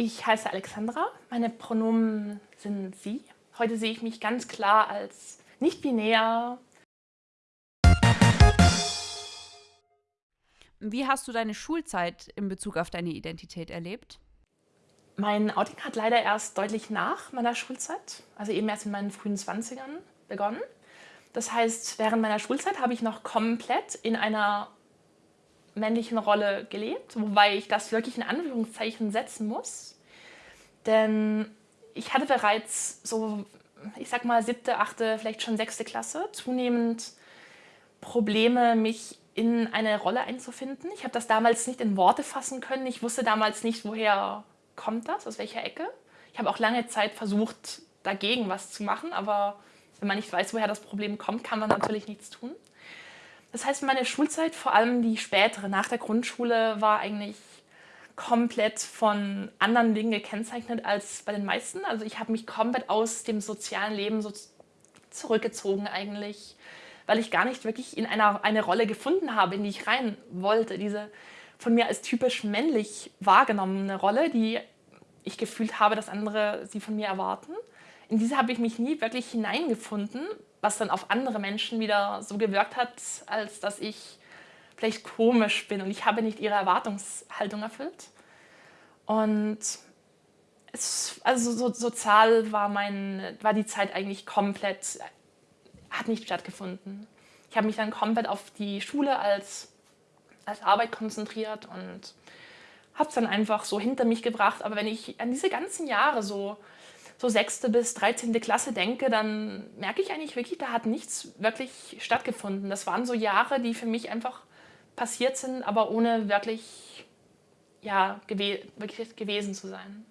Ich heiße Alexandra, meine Pronomen sind sie. Heute sehe ich mich ganz klar als nicht-binär. Wie hast du deine Schulzeit in Bezug auf deine Identität erlebt? Mein Outing hat leider erst deutlich nach meiner Schulzeit, also eben erst in meinen frühen 20ern begonnen. Das heißt, während meiner Schulzeit habe ich noch komplett in einer männlichen Rolle gelebt, wobei ich das wirklich in Anführungszeichen setzen muss. Denn ich hatte bereits so, ich sag mal, siebte, achte, vielleicht schon sechste Klasse zunehmend Probleme, mich in eine Rolle einzufinden. Ich habe das damals nicht in Worte fassen können. Ich wusste damals nicht, woher kommt das, aus welcher Ecke. Ich habe auch lange Zeit versucht, dagegen was zu machen, aber wenn man nicht weiß, woher das Problem kommt, kann man natürlich nichts tun. Das heißt, meine Schulzeit, vor allem die spätere, nach der Grundschule, war eigentlich komplett von anderen Dingen gekennzeichnet als bei den meisten. Also ich habe mich komplett aus dem sozialen Leben so zurückgezogen eigentlich, weil ich gar nicht wirklich in einer eine Rolle gefunden habe, in die ich rein wollte. Diese von mir als typisch männlich wahrgenommene Rolle, die ich gefühlt habe, dass andere sie von mir erwarten. In diese habe ich mich nie wirklich hineingefunden, was dann auf andere Menschen wieder so gewirkt hat, als dass ich vielleicht komisch bin und ich habe nicht ihre Erwartungshaltung erfüllt. Und es, also so, sozial war, mein, war die Zeit eigentlich komplett, hat nicht stattgefunden. Ich habe mich dann komplett auf die Schule als, als Arbeit konzentriert und habe es dann einfach so hinter mich gebracht. Aber wenn ich an diese ganzen Jahre so so sechste bis 13. Klasse denke, dann merke ich eigentlich wirklich, da hat nichts wirklich stattgefunden. Das waren so Jahre, die für mich einfach passiert sind, aber ohne wirklich, ja, gewe wirklich gewesen zu sein.